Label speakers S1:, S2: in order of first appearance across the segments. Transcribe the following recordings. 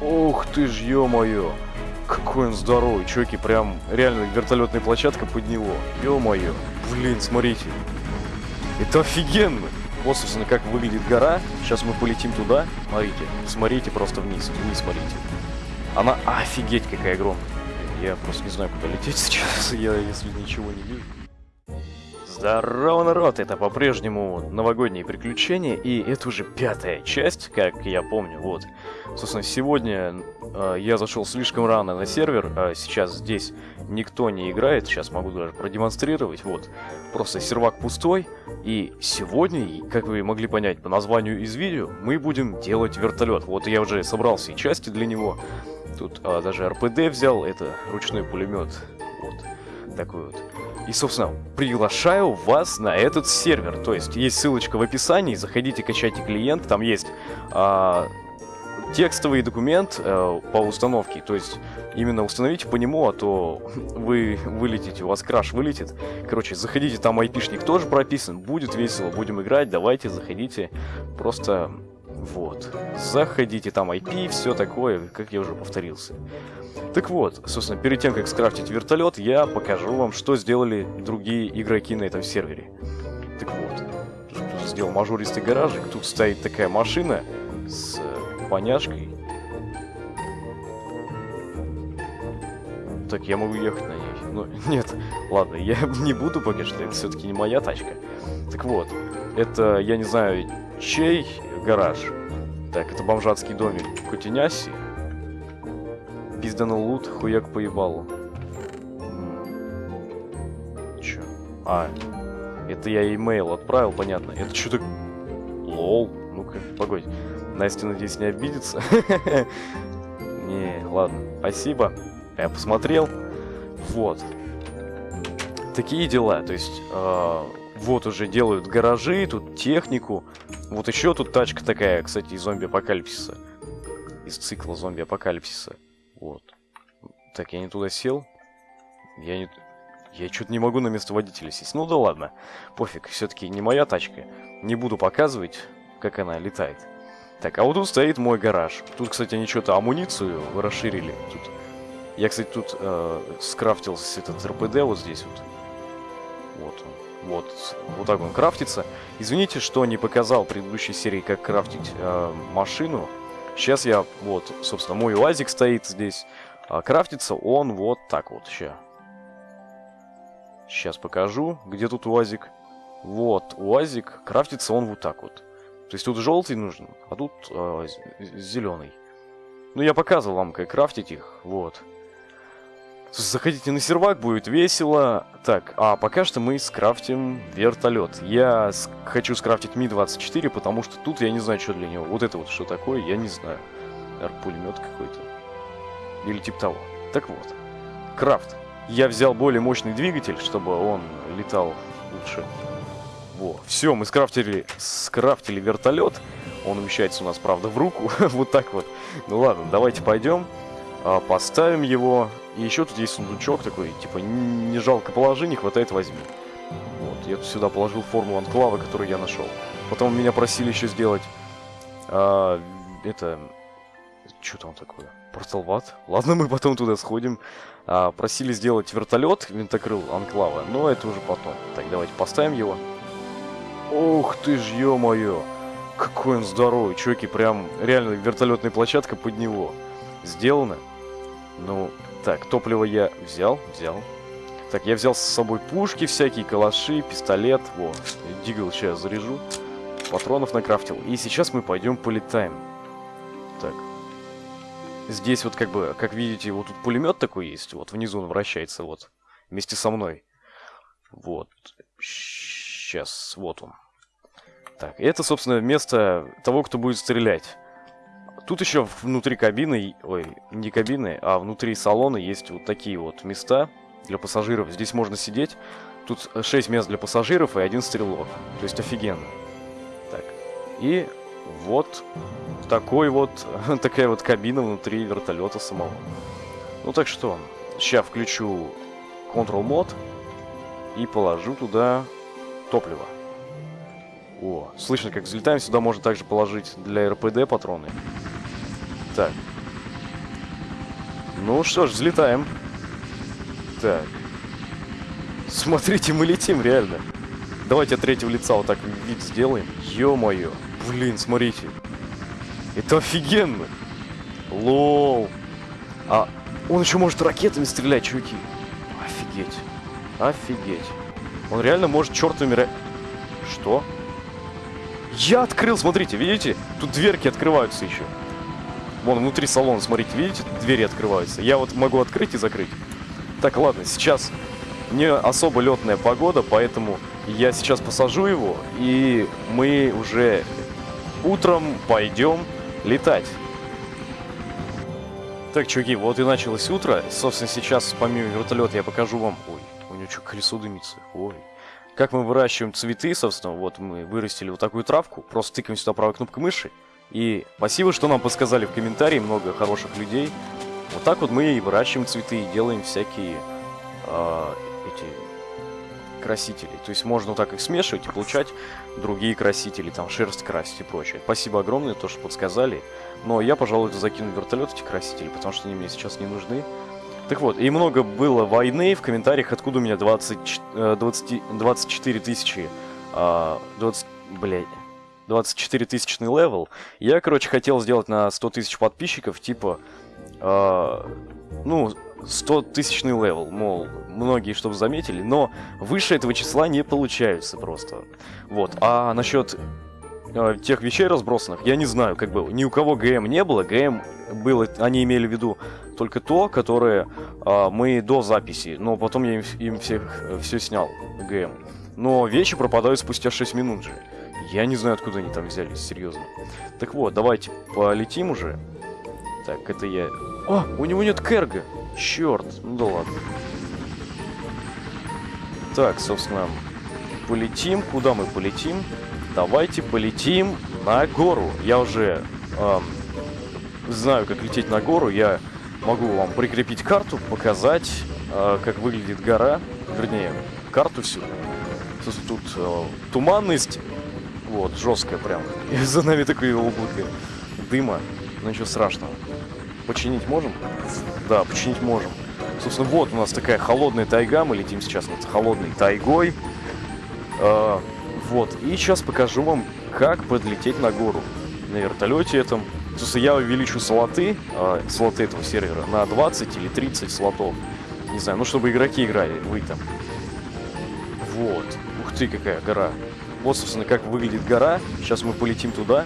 S1: Ух ты ж, ё-моё. Какой он здоровый, чуваки, прям реально вертолетная площадка под него. Ё-моё. Блин, смотрите. Это офигенно. Вот, собственно, как выглядит гора. Сейчас мы полетим туда. Смотрите, смотрите просто вниз, вниз смотрите. Она офигеть какая огромная. Я просто не знаю, куда лететь сейчас, я если ничего не вижу. Здорово, народ! Это по-прежнему новогодние приключения, и это уже пятая часть, как я помню, вот. Собственно, сегодня э, я зашел слишком рано на сервер, а сейчас здесь никто не играет, сейчас могу даже продемонстрировать, вот. Просто сервак пустой, и сегодня, как вы могли понять по названию из видео, мы будем делать вертолет. Вот я уже собрал все части для него, тут э, даже РПД взял, это ручной пулемет, вот, такой вот. И, собственно, приглашаю вас на этот сервер. То есть, есть ссылочка в описании, заходите, качайте клиент, там есть а, текстовый документ а, по установке. То есть, именно установите по нему, а то вы вылетите, у вас краш вылетит. Короче, заходите, там айпишник тоже прописан, будет весело, будем играть, давайте, заходите. Просто, вот, заходите, там IP, все такое, как я уже повторился. Так вот, собственно, перед тем, как скрафтить вертолет, я покажу вам, что сделали другие игроки на этом сервере. Так вот, сделал мажористый гаражик, тут стоит такая машина с поняшкой. Так, я могу ехать на ней. Ну, нет, ладно, я не буду что, это все-таки не моя тачка. Так вот, это, я не знаю, чей гараж? Так, это бомжатский домик Кутиняси. Пизданул лут, хуяк поебалу. Чё? А, это я имейл отправил, понятно. Это что-то... Лол. Ну-ка, погодь. Настя, надеюсь, не обидится. Не, ладно. Спасибо. Я посмотрел. Вот. Такие дела. То есть, э, вот уже делают гаражи, тут технику. Вот еще тут тачка такая, кстати, из зомби-апокалипсиса. Из цикла зомби-апокалипсиса. Вот. Так, я не туда сел. Я не... Я что-то не могу на место водителя сесть. Ну да ладно. Пофиг, все-таки не моя тачка. Не буду показывать, как она летает. Так, а вот тут стоит мой гараж. Тут, кстати, они что-то амуницию расширили. Тут... Я, кстати, тут э, скрафтил этот РПД вот здесь вот. Вот он. Вот. Вот так он крафтится. Извините, что не показал в предыдущей серии, как крафтить э, машину. Сейчас я, вот, собственно, мой УАЗик стоит здесь. А крафтится он вот так вот. Сейчас. Сейчас покажу, где тут УАЗик. Вот, УАЗик. Крафтится он вот так вот. То есть тут желтый нужен, а тут э, зеленый. Ну, я показывал вам, как крафтить их. Вот. Заходите на сервак, будет весело. Так, а пока что мы скрафтим вертолет. Я хочу скрафтить Ми-24, потому что тут я не знаю, что для него. Вот это вот что такое, я не знаю. Пулемет какой-то. Или типа того. Так вот. Крафт. Я взял более мощный двигатель, чтобы он летал лучше. Во. Все, мы скрафтили, скрафтили вертолет. Он умещается у нас, правда, в руку. вот так вот. Ну ладно, давайте пойдем. А, поставим его. И еще тут есть сундучок такой, типа, не жалко положи, не хватает, возьми. Вот, я тут сюда положил форму анклава, которую я нашел. Потом меня просили еще сделать... А, это... Что там такое? Порталват? Ладно, мы потом туда сходим. А, просили сделать вертолет, винтокрыл анклава, но это уже потом. Так, давайте поставим его. Ух ты ж, ё-моё! Какой он здоровый, чуваки, прям реально вертолетная площадка под него. Сделано. Ну, так, топливо я взял, взял. Так, я взял с собой пушки всякие, калаши, пистолет. Во, дигл сейчас заряжу. Патронов накрафтил. И сейчас мы пойдем полетаем. Так. Здесь вот как бы, как видите, вот тут пулемет такой есть. Вот внизу он вращается, вот. Вместе со мной. Вот. Сейчас, вот он. Так, это, собственно, место того, кто будет стрелять. Тут еще внутри кабины, ой, не кабины, а внутри салона есть вот такие вот места для пассажиров. Здесь можно сидеть. Тут 6 мест для пассажиров и один стрелок. То есть офигенно. Так. И вот такой вот, такая вот кабина внутри вертолета самого. Ну так что, сейчас включу Control Mod и положу туда топливо. О, слышно, как взлетаем. Сюда можно также положить для РПД патроны. Так. Ну что ж, взлетаем. Так. Смотрите, мы летим, реально. Давайте от третьего лица вот так вид сделаем. Ё-моё. Блин, смотрите. Это офигенно. Лол. А он еще может ракетами стрелять, чуваки. Офигеть. Офигеть. Он реально может чертовыми ра... Что? Я открыл, смотрите, видите? Тут дверки открываются еще. Вон, внутри салона, смотрите, видите? Двери открываются. Я вот могу открыть и закрыть. Так, ладно, сейчас не особо летная погода, поэтому я сейчас посажу его, и мы уже утром пойдем летать. Так, чуваки, вот и началось утро. Собственно, сейчас помимо вертолета я покажу вам... Ой, у него что, колесо дымится? Ой. Как мы выращиваем цветы, собственно, вот мы вырастили вот такую травку, просто тыкаем сюда правой кнопкой мыши. И спасибо, что нам подсказали в комментарии, много хороших людей. Вот так вот мы и выращиваем цветы, и делаем всякие э, эти красители. То есть можно вот так их смешивать и получать другие красители, там шерсть красить и прочее. Спасибо огромное, то, что подсказали. Но я, пожалуй, закину в вертолет эти красители, потому что они мне сейчас не нужны. Так вот, и много было войны в комментариях, откуда у меня 20, 20, 24 тысячи... 20, блядь, 24 тысячный level. Я, короче, хотел сделать на 100 тысяч подписчиков, типа, э, ну, 100 тысячный level, мол, многие чтобы заметили, но выше этого числа не получаются просто. Вот, а насчет э, тех вещей разбросанных, я не знаю, как было. Ни у кого ГМ не было, ГМ было, они имели в виду только то, которое э, мы до записи, но потом я им, им всех э, все снял, ГМ. Но вещи пропадают спустя 6 минут же. Я не знаю, откуда они там взялись, серьезно. Так вот, давайте полетим уже. Так, это я... О, у него нет керга! Черт, ну да ладно. Так, собственно, полетим. Куда мы полетим? Давайте полетим на гору. Я уже эм, знаю, как лететь на гору. Я могу вам прикрепить карту, показать, э, как выглядит гора. Вернее, карту всю. Тут э, туманность. Вот, жесткая прям. И за нами такое облако дыма. Но ничего страшного. Починить можем? Да, починить можем. Собственно, вот у нас такая холодная тайга. Мы летим сейчас над холодной тайгой. А, вот. И сейчас покажу вам, как подлететь на гору. На вертолете этом. Собственно, я увеличу слоты, а, слоты этого сервера, на 20 или 30 слотов. Не знаю, ну, чтобы игроки играли, вы там. Вот. Ух ты, какая гора. Вот, собственно, как выглядит гора. Сейчас мы полетим туда.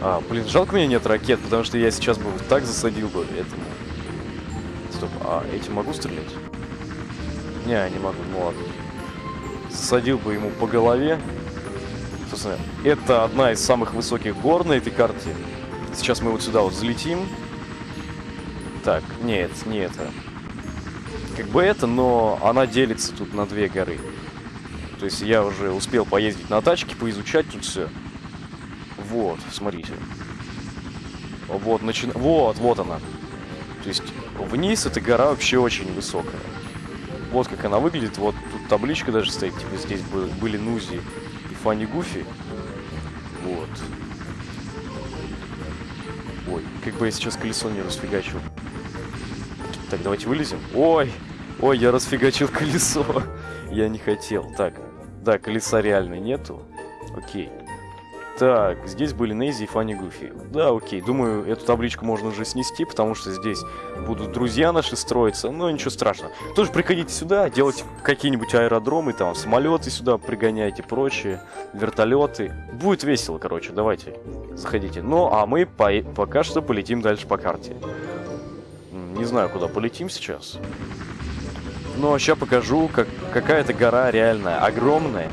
S1: А, блин, жалко меня нет ракет, потому что я сейчас бы так засадил бы этому. Стоп, а этим могу стрелять? Не, не могу, ну ладно. Засадил бы ему по голове. Собственно, это одна из самых высоких гор на этой карте. Сейчас мы вот сюда вот взлетим. Так, нет, не это. Как бы это, но она делится тут на две горы. То есть я уже успел поездить на тачке, поизучать тут все. Вот, смотрите. Вот, начи... вот, вот она. То есть вниз эта гора вообще очень высокая. Вот как она выглядит. Вот тут табличка даже стоит. Типа здесь были Нузи и Фанни Гуфи. Вот. Ой, как бы я сейчас колесо не расфигачил. Так, давайте вылезем. Ой, ой, я расфигачил колесо. я не хотел. Так, да, колеса реально нету. Окей. Так, здесь были Нейзи и Фанни Гуфи. Да, окей, думаю, эту табличку можно уже снести, потому что здесь будут друзья наши строиться, но ничего страшного. Тоже приходите сюда, делайте какие-нибудь аэродромы, там, самолеты сюда пригоняйте, прочие, вертолеты. Будет весело, короче, давайте, заходите. Ну, а мы по пока что полетим дальше по карте. Не знаю, куда полетим сейчас. Но сейчас покажу, как какая-то гора реальная, огромная.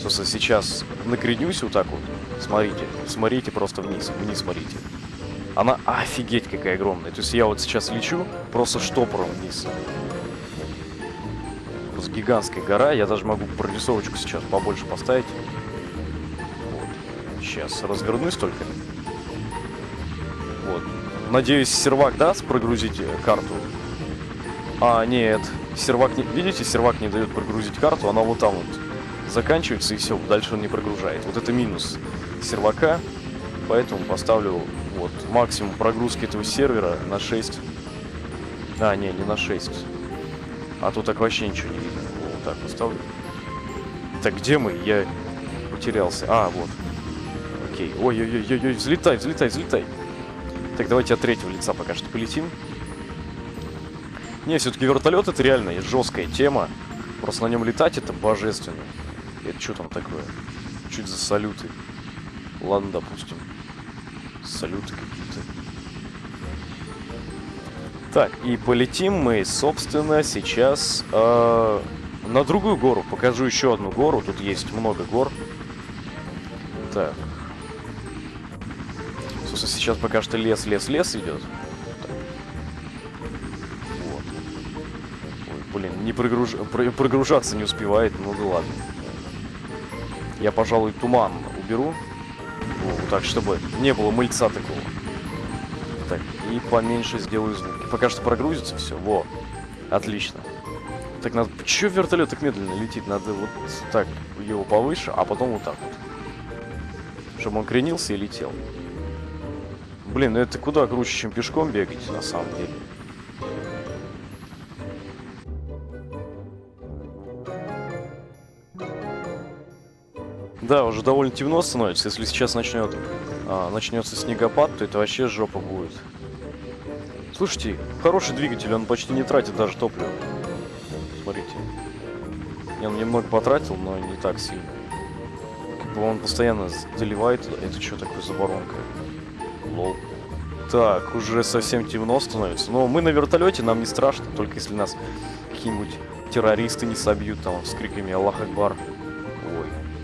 S1: Собственно, сейчас накренюсь вот так вот. Смотрите, смотрите просто вниз, вниз смотрите. Она офигеть какая огромная. То есть я вот сейчас лечу просто штопором вниз. Просто гигантская гора. Я даже могу прорисовочку сейчас побольше поставить. Вот. Сейчас развернусь только. Вот. Надеюсь, сервак даст прогрузить карту. А, нет. Сервак не... Видите, сервак не дает прогрузить карту. Она вот там вот заканчивается и все, дальше он не прогружает. Вот это минус сервака, поэтому поставлю вот максимум прогрузки этого сервера на 6 А, не, не на 6. А тут так вообще ничего не видно. Вот так поставлю. Так, где мы? Я потерялся. А, вот. Окей. Ой-ой-ой-ой, взлетай, взлетай, взлетай. Так, давайте от третьего лица пока что полетим. Не, все-таки вертолет это реально жесткая тема. Просто на нем летать это божественно. Это что там такое? Чуть за салюты. Ладно, допустим. Салюты какие-то. Так, и полетим мы, собственно, сейчас э, на другую гору. Покажу еще одну гору. Тут есть много гор. Так. Собственно, сейчас пока что лес, лес, лес идет. Не прогруж... прогружаться не успевает. Ну да ладно. Я, пожалуй, туман уберу. Вот так, чтобы не было мыльца такого. Так, и поменьше сделаю звук. Пока что прогрузится все. Во. Отлично. Так надо... Че вертолет так медленно летит? Надо вот так его повыше, а потом вот так вот. Чтобы он кренился и летел. Блин, ну это куда круче, чем пешком бегать, на самом деле. Да, уже довольно темно становится. Если сейчас начнет, а, начнется снегопад, то это вообще жопа будет. Слушайте, хороший двигатель, он почти не тратит даже топливо. Смотрите. Я немного потратил, но не так сильно. Как бы он постоянно заливает. Это что такое за воронка? Лол. Так, уже совсем темно становится. Но мы на вертолете, нам не страшно, только если нас какие-нибудь террористы не собьют там с криками Аллах Акбар.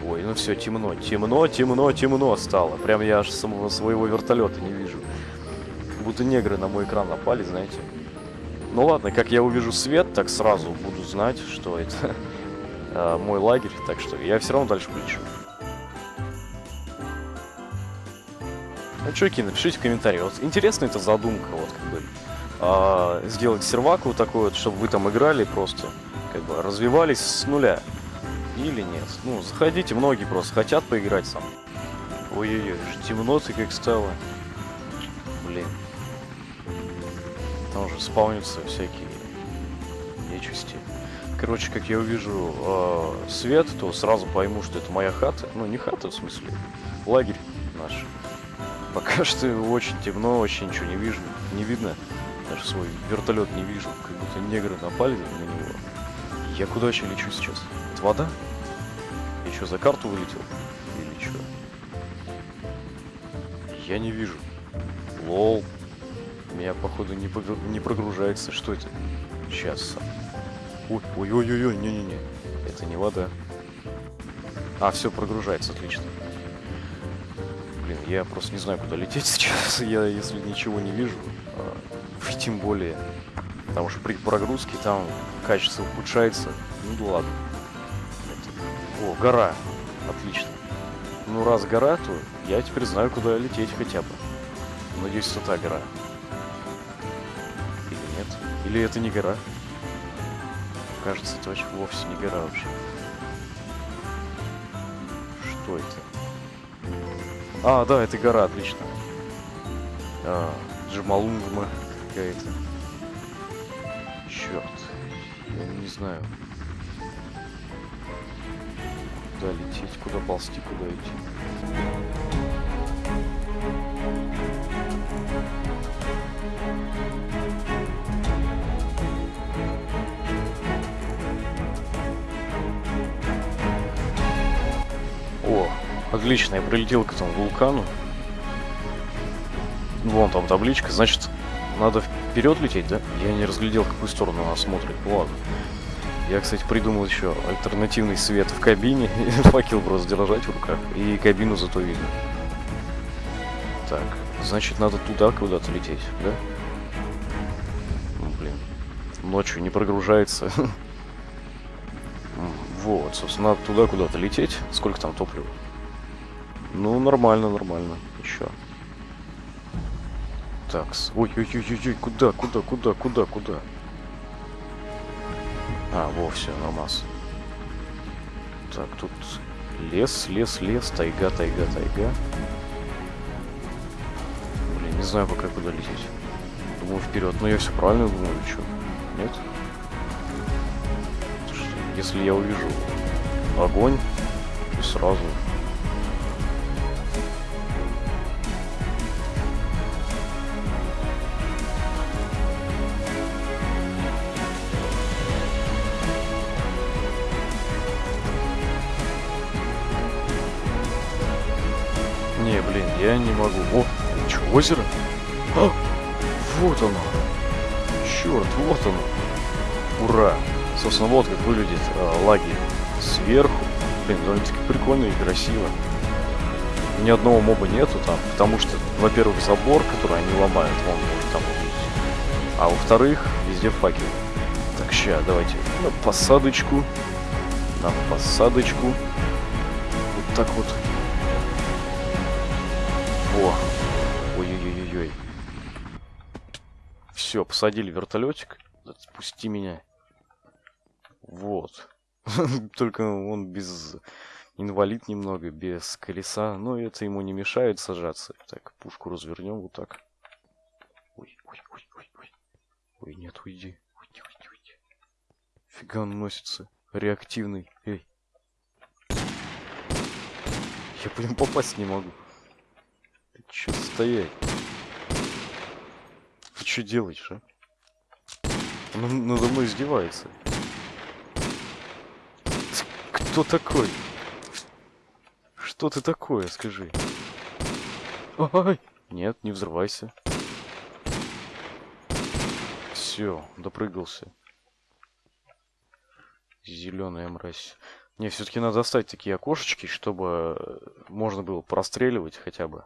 S1: Ой, ну все, темно, темно, темно, темно стало. Прям я аж самого своего вертолета не вижу. Будто негры на мой экран напали, знаете. Ну ладно, как я увижу свет, так сразу буду знать, что это э, мой лагерь. Так что я все равно дальше полечу. Ну, чуваки, напишите в комментарии. Вот интересная эта задумка, вот как бы э, сделать серваку такой вот, чтобы вы там играли просто, как бы развивались с нуля. Или нет? Ну, заходите, многие просто хотят поиграть сам. Ой-ой-ой, темно-то как стало. Блин. Там уже спавнятся всякие нечисти. Короче, как я увижу э, свет, то сразу пойму, что это моя хата. Ну, не хата, в смысле, лагерь наш. Пока что очень темно, вообще ничего не вижу. Не видно. Даже свой вертолет не вижу. Как будто негры напали на него. Я куда вообще лечу сейчас? Это вода? Я что, за карту вылетел? Или что? Я не вижу. Лол. Меня, походу, не, погру... не прогружается. Что это? Сейчас. Ой, ой, ой, ой, ой, не-не-не. Это не вода. А, все, прогружается, отлично. Блин, я просто не знаю, куда лететь сейчас. Я, если ничего не вижу, а, тем более. Потому что при прогрузке там качество ухудшается. Ну да ладно. О, гора. Отлично. Ну, раз гора, то я теперь знаю, куда лететь хотя бы. Надеюсь, это та гора. Или нет? Или это не гора? Кажется, это вообще вовсе не гора вообще. Что это? А, да, это гора, отлично. А, Джамалунгма какая-то. Черт. Я не знаю. Куда лететь, куда ползти, куда идти. О, отлично, я прилетел к этому вулкану. Вон там табличка, значит, надо вперед лететь, да? Я не разглядел, какую сторону она смотрит. Ладно. Я, кстати, придумал еще альтернативный свет в кабине. Факел просто держать в руках. И кабину зато видно. Так, значит, надо туда куда-то лететь, да? Ну, блин. Ночью не прогружается. Вот, собственно, надо туда куда-то лететь. Сколько там топлива? Ну, нормально, нормально. Еще. Так, ой-ой-ой-ой, куда, куда, куда, куда, куда? А, во, все, нормас. Так, тут лес, лес, лес, тайга, тайга, тайга. Блин, не знаю пока куда лететь. думаю, вперед. Но я все правильно думаю, что? Нет? Если я увижу огонь, то сразу озеро? А, вот оно. Черт, вот оно. Ура. Собственно, вот как выглядит э, лагерь сверху. Блин, довольно-таки прикольно и красиво. Ни одного моба нету там, потому что, во-первых, забор, который они ломают, вон, может там увидеть. А во-вторых, везде факел. Так, ща, давайте на посадочку. На посадочку. Вот так вот. Во. Все, посадили вертолетик. Спусти меня. Вот. Только он без... Инвалид немного, без колеса. Но это ему не мешает сажаться. Так, пушку развернем вот так. Ой, ой, ой, ой, ой. Ой, нет, уйди. Уйди, уйди, уйди. Фига он носится. Реактивный. Эй. Я нему попасть не могу. Ты чё стоять? Ты что делаешь, а? Он надо мной издевается. Кто такой? Что ты такое, скажи? Ой! Нет, не взрывайся. Все, допрыгался. Зеленая мразь. Не, все-таки надо оставить такие окошечки, чтобы можно было простреливать хотя бы.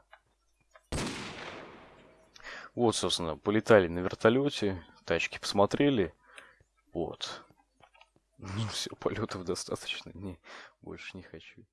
S1: Вот, собственно, полетали на вертолете, тачки посмотрели. Вот. Ну, все, полетов достаточно. Не, больше не хочу.